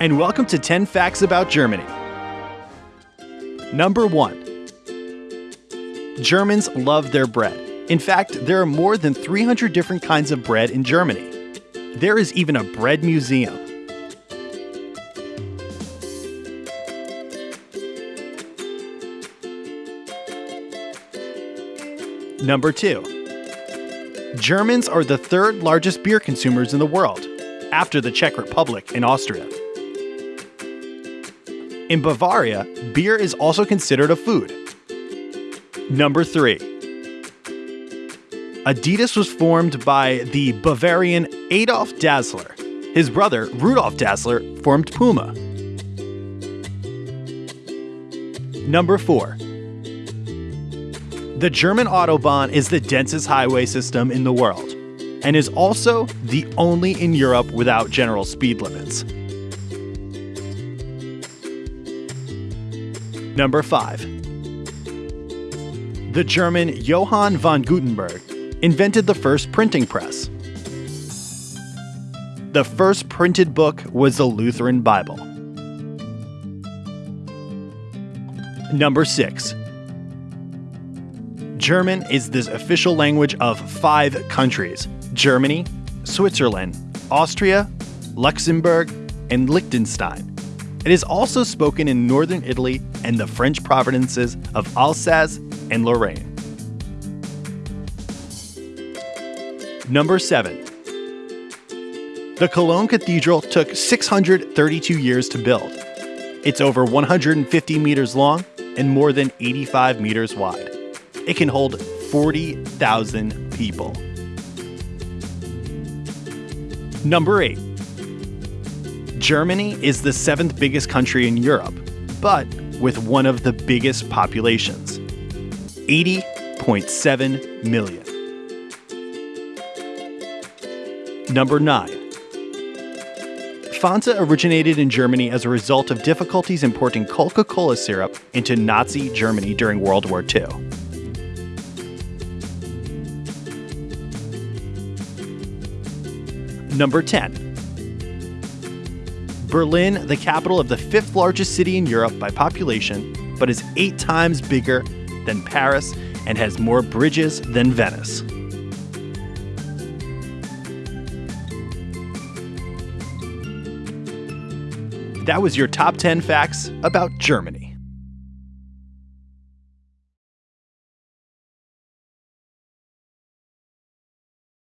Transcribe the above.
and welcome to 10 Facts About Germany. Number 1 Germans love their bread. In fact, there are more than 300 different kinds of bread in Germany. There is even a bread museum. Number 2 Germans are the third largest beer consumers in the world, after the Czech Republic and Austria. In Bavaria, beer is also considered a food. Number 3 Adidas was formed by the Bavarian Adolf Dassler. His brother, Rudolf Dassler, formed Puma. Number 4 the German Autobahn is the densest highway system in the world and is also the only in Europe without general speed limits. Number 5. The German Johann von Gutenberg invented the first printing press. The first printed book was the Lutheran Bible. Number 6. German is the official language of five countries Germany, Switzerland, Austria, Luxembourg, and Liechtenstein. It is also spoken in northern Italy and the French provinces of Alsace and Lorraine. Number 7. The Cologne Cathedral took 632 years to build. It's over 150 meters long and more than 85 meters wide it can hold 40,000 people. Number 8. Germany is the seventh biggest country in Europe, but with one of the biggest populations 80.7 million. Number 9. Fanta originated in Germany as a result of difficulties importing Coca Cola syrup into Nazi Germany during World War II. Number 10. Berlin, the capital of the fifth largest city in Europe by population, but is eight times bigger than Paris and has more bridges than Venice. That was your top 10 facts about Germany.